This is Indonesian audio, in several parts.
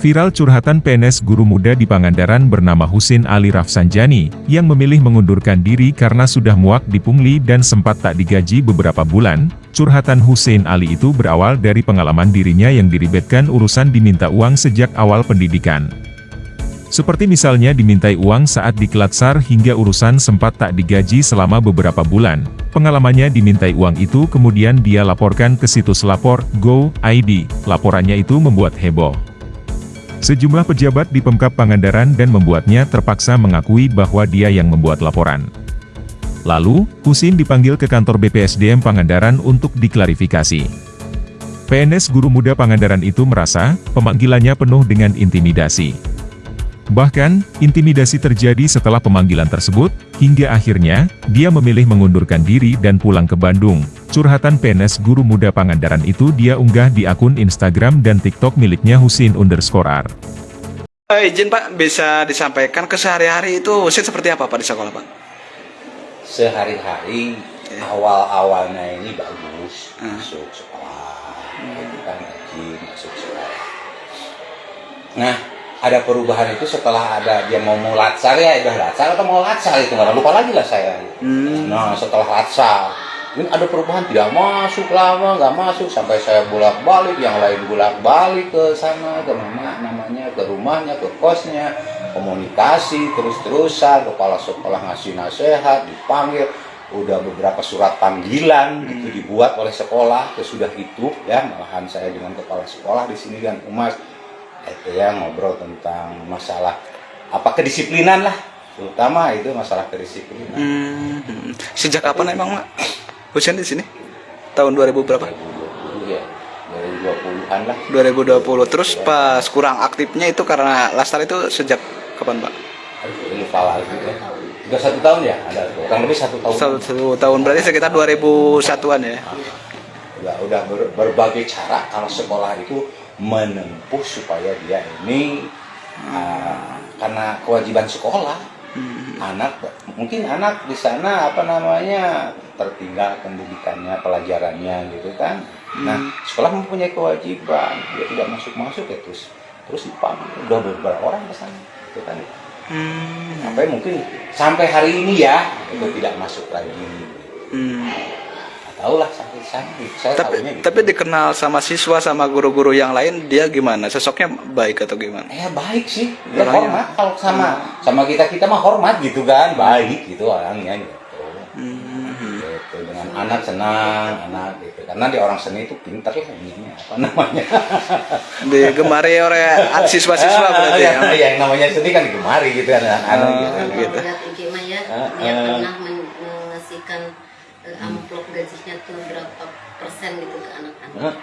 Viral curhatan PNS guru muda di Pangandaran bernama Husin Ali Rafsanjani, yang memilih mengundurkan diri karena sudah muak dipungli dan sempat tak digaji beberapa bulan. Curhatan Husin Ali itu berawal dari pengalaman dirinya yang diribetkan urusan diminta uang sejak awal pendidikan. Seperti misalnya dimintai uang saat di Kelatsar hingga urusan sempat tak digaji selama beberapa bulan. Pengalamannya dimintai uang itu kemudian dia laporkan ke situs lapor, Go, ID. Laporannya itu membuat heboh. Sejumlah pejabat di Pemkap Pangandaran dan membuatnya terpaksa mengakui bahwa dia yang membuat laporan. Lalu, Husin dipanggil ke kantor BPSDM Pangandaran untuk diklarifikasi. PNS Guru Muda Pangandaran itu merasa, pemanggilannya penuh dengan intimidasi. Bahkan, intimidasi terjadi setelah pemanggilan tersebut, hingga akhirnya, dia memilih mengundurkan diri dan pulang ke Bandung, Curhatan PNS Guru Muda Pangandaran itu dia unggah di akun Instagram dan TikTok miliknya Husin underscore R. Eh, izin Pak, bisa disampaikan ke sehari-hari itu Husin seperti apa Pak di sekolah Pak? Sehari-hari Ya. awal-awalnya ini bagus Hmm. masuk sekolah, itu kan rajin masuk sekolah. Nah, ada perubahan itu setelah ada dia mau mau latsar ya, udah latsar atau mau latsar itu nggak lupa lagi lah saya. Hmm. Nah, setelah latsar ini ada perubahan tidak masuk lama nggak masuk. Sampai saya bolak balik yang lain bolak balik ke sana ke mana namanya ke rumahnya ke kosnya. Komunikasi terus terusan kepala sekolah ngasih nasihat dipanggil. Udah beberapa surat panggilan itu dibuat oleh sekolah sesudah itu ya. Malahan saya dengan kepala sekolah di sini dan umas itu ya ngobrol tentang masalah apa kedisiplinan lah. Terutama itu masalah kedisiplinan. Hmm. Sejak kapan emang Mak? Husin di sini? Tahun 2000 berapa? 2020 ya 2020-an lah 2020. Terus pas kurang aktifnya itu karena Lastar itu sejak kapan Pak? Lupa lagi ya sudah satu tahun ya ada kurang lebih satu tahun Satu, satu tahun berarti sekitar 2001-an ya. udah udah ber- berbagai cara kalau sekolah itu menempuh supaya dia ini ah, karena kewajiban sekolah Hmm. anak mungkin anak di sana apa namanya tertinggal pendidikannya pelajarannya gitu kan nah sekolah mempunyai kewajiban dia tidak masuk masuk ya terus terus dipanggil udah beberapa orang ke sana gitu kan Hmm. sampai mungkin sampai hari ini ya itu tidak masuk lagi Hmm. Tahu lah sampai sana saya Tapi tahunya gitu. tapi dikenal sama siswa sama guru-guru yang lain dia gimana? Sosoknya baik atau gimana? Eh baik sih, ya Orangnya. hormat kalau sama sama kita kita mah hormat gitu kan, baik gitu orangnya gitu. Hmm. Gitu, dengan anak senang, anak gitu. Karena dia orang seni itu pinter lah ininya apa namanya. Digemari oleh siswa-siswa berarti ya. yang, yang namanya seni kan digemari gitu kan anak-anak Oh, gitu. gitu. Gitu. Lihat IG mah ya, Ah, dia ah. pernah men- mengasihkan eh, berapa persen gitu ke anak-anak.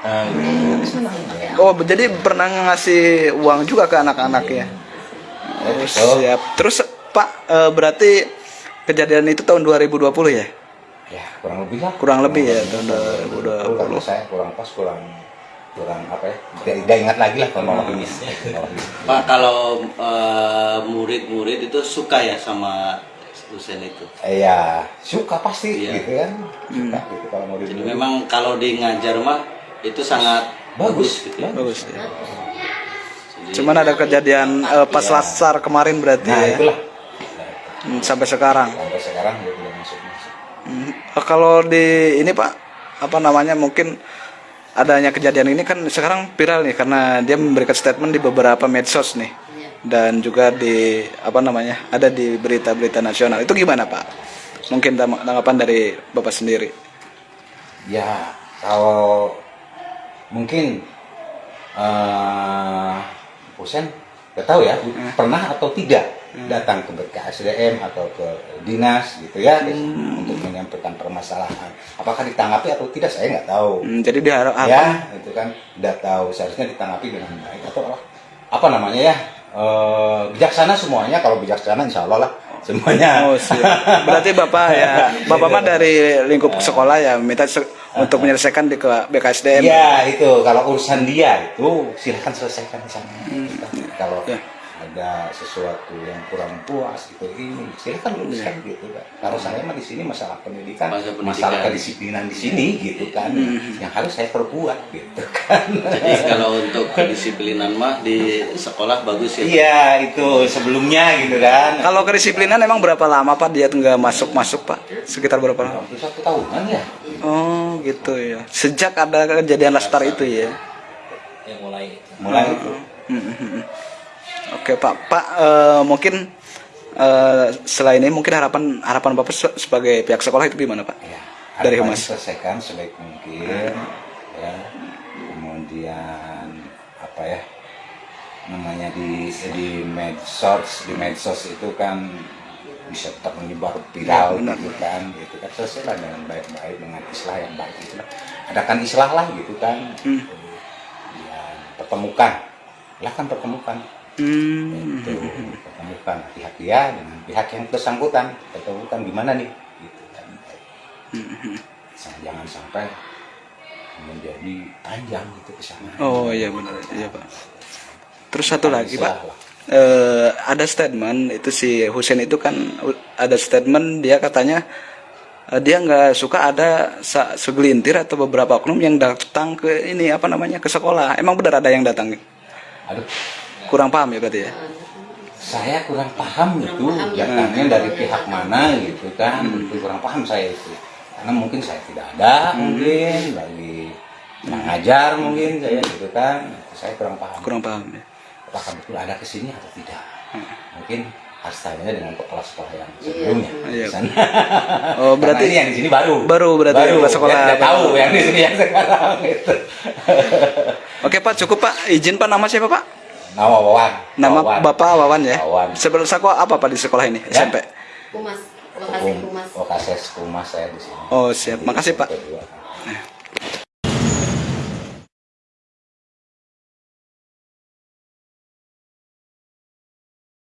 Oh, jadi pernah ngasih uang juga ke anak-anak ya? Oh, Betul. siap. Terus Pak, eh, berarti kejadian itu tahun 2020 ya? Ya, kurang lebih lah. Kurang lebih ya, tahun Kalau 2020. saya kurang pas, kurang kurang apa ya? Tidak, tidak ingat lagi lah kronologinya. Kronologi. Pak kalau eh, murid-murid itu suka ya sama dosen itu. Iya, suka pasti Iya. gitu kan. Suka gitu kalau mau Jadi memang kalau di ngajar mah itu sangat Bagus, bagus gitu ya. Bagus ya. Jadi, Cuman ada kejadian eh, pas Iya. lasar kemarin berarti Nah, ya? itulah. Hmm, sampai sekarang. Sampai sekarang dia tidak masuk-masuk. Hmm, eh, Kalau di ini Pak, apa namanya mungkin adanya kejadian ini kan sekarang viral nih karena dia memberikan statement di beberapa medsos nih. Dan juga di apa namanya ada di berita-berita nasional itu gimana Pak? Mungkin tang- tanggapan dari Bapak sendiri. Ya, kalau mungkin eh Husen nggak tahu ya, pernah atau tidak datang ke BKSDM atau ke dinas gitu ya untuk menyampaikan permasalahan. Apakah ditanggapi atau tidak saya nggak tahu. Hmm, jadi diharap ya itu kan tidak tahu seharusnya ditanggapi dengan baik atau apa, apa namanya ya eh, bijaksana semuanya kalau bijaksana insya Allah lah semuanya Oh, siap. Berarti Bapak ya, Bapak mah dari lingkup sekolah ya minta se- untuk menyelesaikan di ke BKSDM. ya itu kalau urusan dia itu silahkan selesaikan di sana kalau Ya. Ada sesuatu yang kurang puas gitu ini silakan luruskan gitu kan kalau saya mah di sini masalah pendidikan, Masalah pendidikan. masalah kedisiplinan di sini gitu kan yang harus saya perbuat gitu kan Jadi kalau untuk kedisiplinan mah di sekolah bagus ya. iya itu sebelumnya gitu kan Kalau kedisiplinan emang berapa lama Pak dia nggak masuk-masuk Pak? Sekitar berapa lama? hampir satu tahunan ya Oh gitu ya. Sejak ada kejadian Lastar itu ya. yang mulai mulai itu Hmm, Oke Pak, Pak eh, mungkin eh, selain ini mungkin harapan harapan Bapak se- sebagai pihak sekolah itu gimana Pak? ya Dari Humas. selesaikan sebaik mungkin ya. Kemudian apa ya namanya di di medsos di medsos itu kan bisa tetap menyebar viral Ya, gitu kan gitu kan. Selesailah dengan baik-baik dengan islah yang baik itu adakan islah lah gitu kan. Hmm. ya pertemukan. Lah kan pertemukan Hmm. itu pertemukan pihak dia dengan pihak yang bersangkutan pertemukan gimana nih gitu kan jangan sampai menjadi panjang gitu ke sana Oh iya benar, iya Pak. Terus satu lagi Pak, lah. eh, ada statement itu si Husen itu kan ada statement dia katanya eh, dia nggak suka ada segelintir atau beberapa oknum yang datang ke ini apa namanya ke sekolah. Emang benar ada yang datang? aduh Kurang paham ya berarti ya? saya kurang paham itu paham ya. datangnya dari pihak mana gitu kan itu kurang paham saya itu karena mungkin saya tidak ada mungkin lagi mengajar mungkin saya gitu kan saya kurang paham Kurang paham ya. apakah betul ada ke sini atau tidak mungkin harus tanya dengan kepala sekolah yang sebelumnya Iya. di sana. Oh berarti ini yang di sini baru Baru berarti yang kepala sekolah baru. tahu yang di sini yang sekarang gitu. Oke Pak cukup Pak izin Pak nama siapa Pak? Nama Wawan Nama Wawan. Bapak Wawan ya. Wawan. Sebelum sekolah apa Pak di sekolah ini Ya. SMP? Humas, lokasi Um, humas. Lokasi humas saya di sini Oh siap, makasih Pak. Kedua.